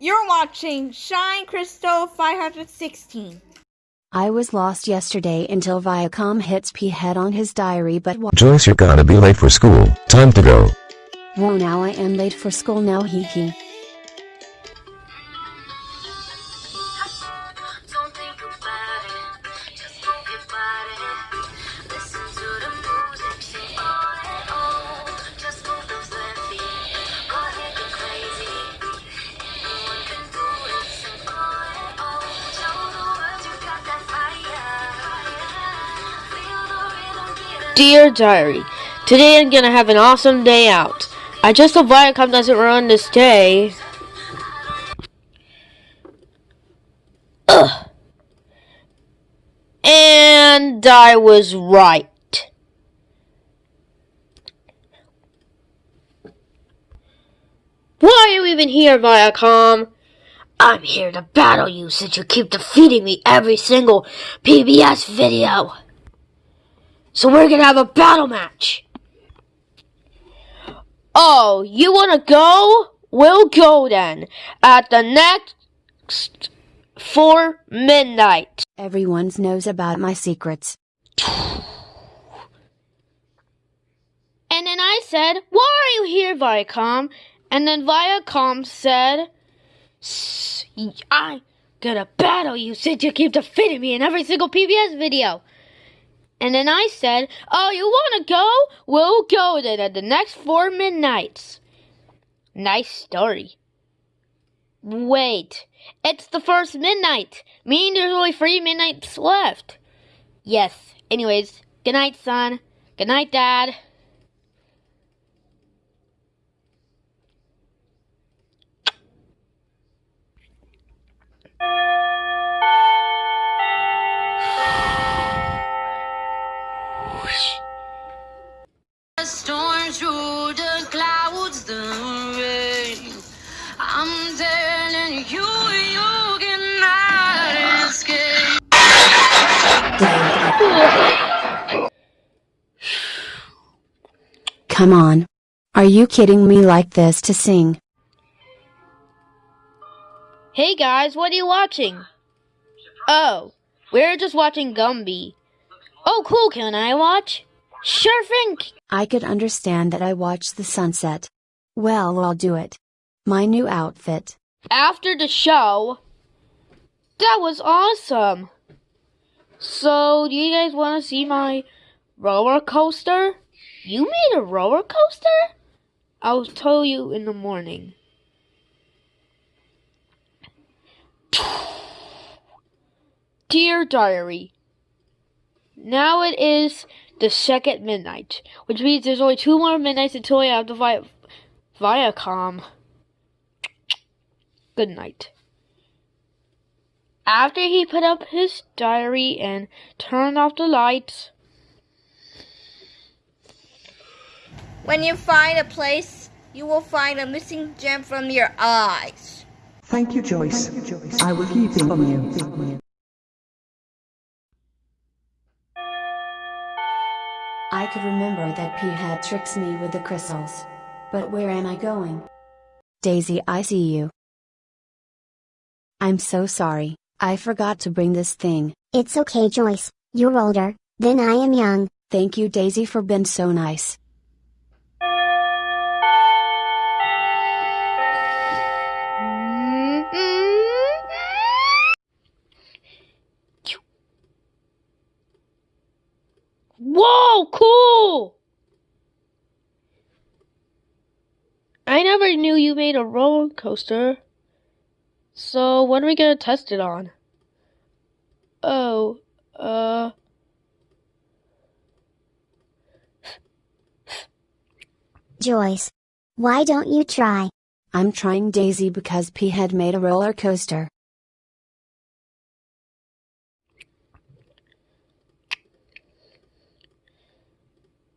You're watching Shine Crystal 516. I was lost yesterday until Viacom hits P head on his diary but wa- Joyce, you're gonna be late for school. Time to go. Whoa now I am late for school now hee hee. Dear Diary, today I'm gonna have an awesome day out. I just hope Viacom doesn't run this day. Ugh. And I was right. Why are you even here, Viacom? I'm here to battle you since you keep defeating me every single PBS video. So we're gonna have a battle match. Oh, you wanna go? We'll go then. At the next for midnight. Everyone knows about my secrets. And then I said, Why are you here, Viacom? And then Viacom said, "S- I'm gonna battle you since you keep defeating me in every single PBS video. And then I said, Oh, you wanna go? We'll go then at the next four midnights. Nice story. Wait, it's the first midnight, meaning there's only three midnights left. Yes, anyways, good night, son. Good night, dad. I'm telling you, you cannot escape. Come on. Are you kidding me like this to sing? Hey guys, what are you watching? Oh, we're just watching Gumby. Oh, cool, can I watch? Sure thing. I could understand that I watched the sunset. Well, I'll do it. My new outfit. After the show, that was awesome. So, do you guys want to see my roller coaster? You made a roller coaster? I'll tell you in the morning. Dear Diary, now it is the second midnight, which means there's only two more midnights until I have to fight Viacom. Good night. After he put up his diary and turned off the lights, When you find a place, you will find a missing gem from your eyes. Thank you, Joyce. I will keep it from you. I could remember that P had tricks me with the crystals. But where am I going? Daisy, I see you. I'm so sorry, I forgot to bring this thing. It's okay, Joyce. You're older, than I am young. Thank you, Daisy, for being so nice. Whoa, cool! I never knew you made a roller coaster. So, what are we gonna test it on? Oh, uh. Joyce. Why don't you try? I'm trying Daisy because P had made a roller coaster.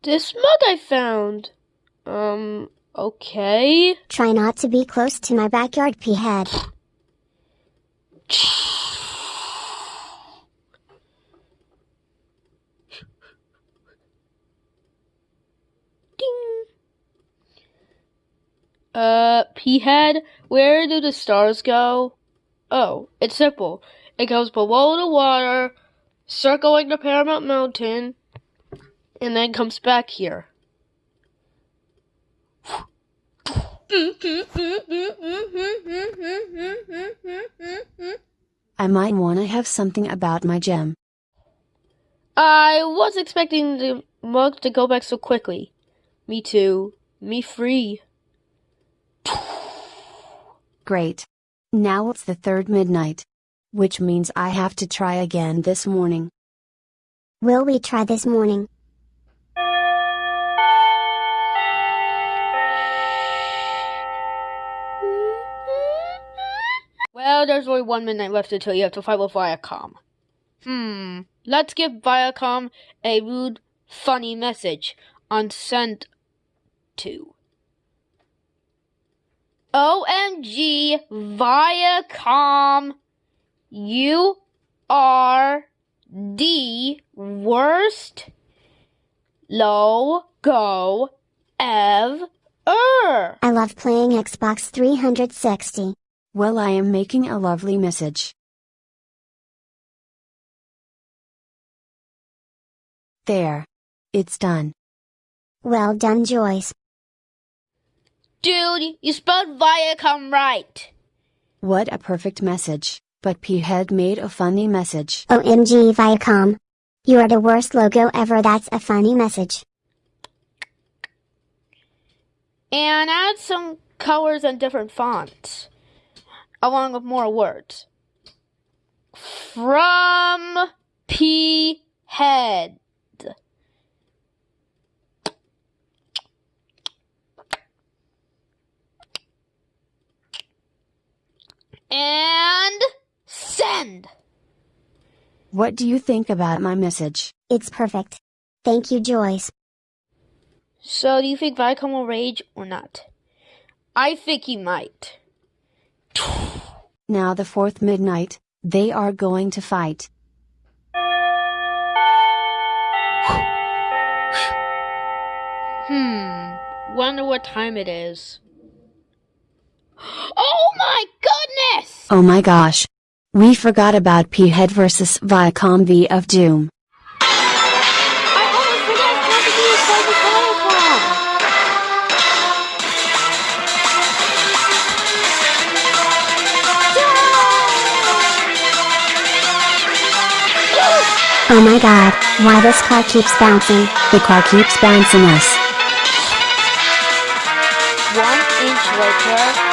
This mug I found. Um, okay. Try not to be close to my backyard, P head. Ding. Uh, P-head, where do the stars go? Oh, it's simple. It goes below the water, circling the Paramount Mountain, and then comes back here. I might wanna have something about my gem. I was expecting the mug to go back so quickly. Me too. Me free. Great. Now it's the third midnight. Which means I have to try again this morning. Will we try this morning? Well, there's only one midnight left until you have to fight with Viacom. Hmm. Let's give Viacom a rude, funny message on send to. OMG, Viacom, you are the worst logo ever. I love playing Xbox 360. Well, I am making a lovely message. There. It's done. Well done, Joyce. Dude, you spelled Viacom right. What a perfect message, but P had made a funny message. OMG Viacom. You are the worst logo ever. That's a funny message. And add some colors and different fonts, along with more words. From P Head. And send. What do you think about my message? It's perfect. Thank you, Joyce. So, do you think Viacom will rage or not? I think he might. Now the fourth midnight, they are going to fight. Hmm. Wonder what time it is. Oh my goodness! Oh my gosh. We forgot about P Head versus Viacom V of Doom. Oh my god, why this car keeps bouncing? The car keeps bouncing us. One inch later.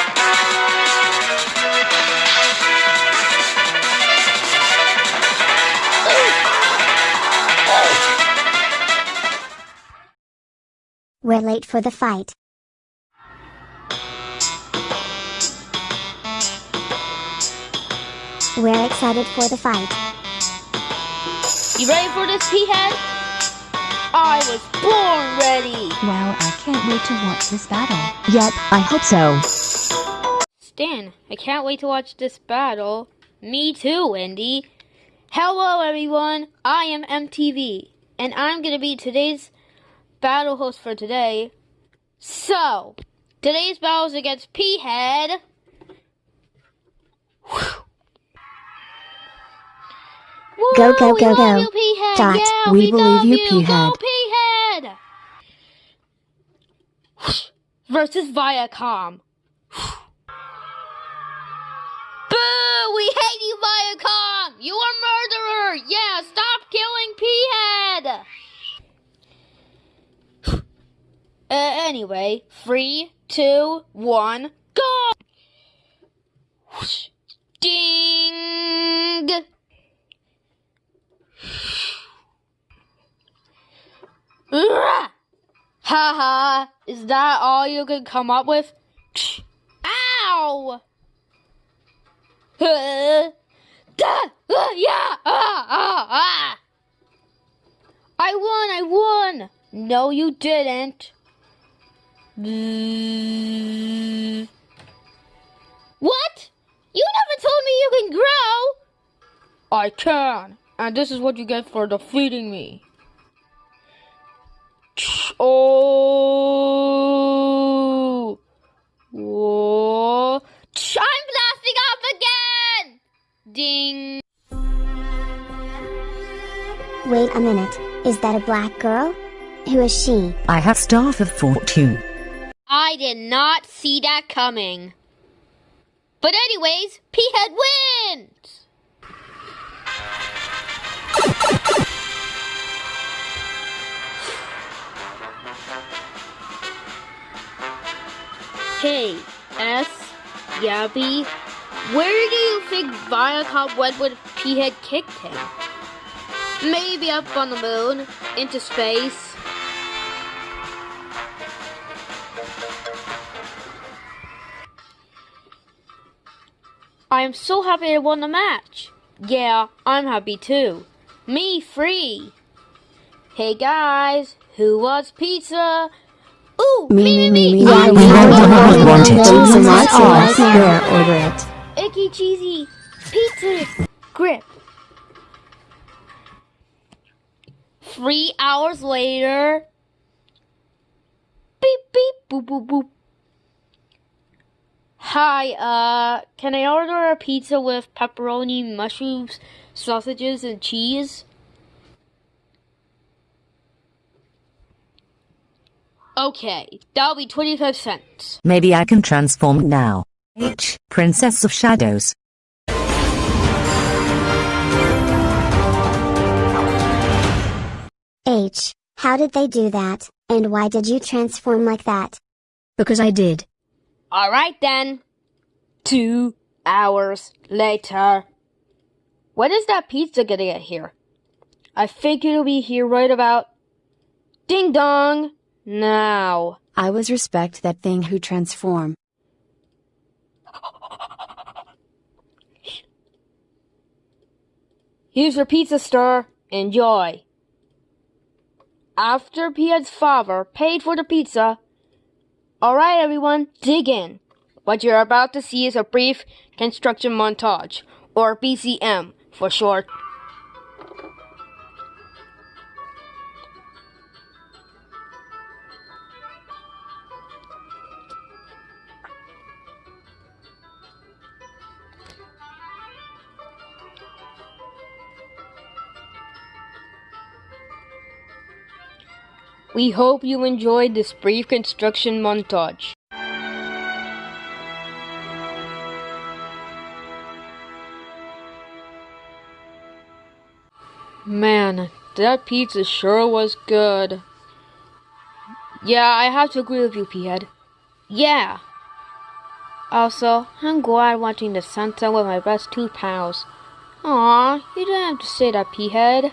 We're late for the fight. We're excited for the fight. You ready for this, P-head? I was born ready. Wow, I can't wait to watch this battle. Yep, I hope so. Stan, I can't wait to watch this battle. Me too, Wendy. Hello, everyone. I am MTV, and I'm gonna be today's battle host for today. So, today's battle is against P-head. Go, go, go, go. You, P-head. Dot. Yeah, We we, believe you, you. P-head. Go, P-head. Versus Viacom. Boo! We hate you, Viacom! You are murderer! Yeah, stop killing P-head! Uh, anyway, three, two, one, go! Is that all you could come up with? Ow! Uh, uh, yeah! Ah, ah, ah! I won! I won! No, you didn't. What? You never told me you can grow! I can, and this is what you get for defeating me. Oh! Ding. Wait a minute, is that a black girl? Who is she? I have staff of fortune. I did not see that coming. But anyways, P-Head wins! Hey, S, Yabby, where do you think Viacom went when P-Head kicked him? Maybe up on the moon, into space. I am so happy I won the match. Yeah, I'm happy too. Me free. Hey guys, who wants pizza? Ooh, Me, me, me, me. Yeah, I we want want it. it. want it. Lots and lots of Alright, it. Here, order it. Icky cheesy pizza grip. Three hours later. Beep beep boop boop boop. Hi, uh, can I order a pizza with pepperoni, mushrooms, sausages, and cheese? Okay, that'll be 25 cents. Maybe I can transform now. H, Princess of Shadows. H. How did they do that, and why did you transform like that? Because I did. Alright then. Two hours later. When is that pizza gonna get here? I think it'll be here right about. Ding dong! Now. I was respect that thing who transform. Here's your pizza stir. Enjoy. After Pia's father paid for the pizza. Alright everyone, dig in. What you're about to see is a brief construction montage, or BCM for short. We hope you enjoyed this brief construction montage. Man, that pizza sure was good. Yeah, I have to agree with you, P-Head. Yeah. Also, I'm glad watching the sunset with my best two pals. Aw, you don't have to say that, P-Head.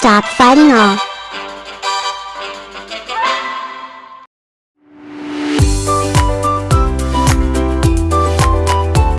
Stop fighting all.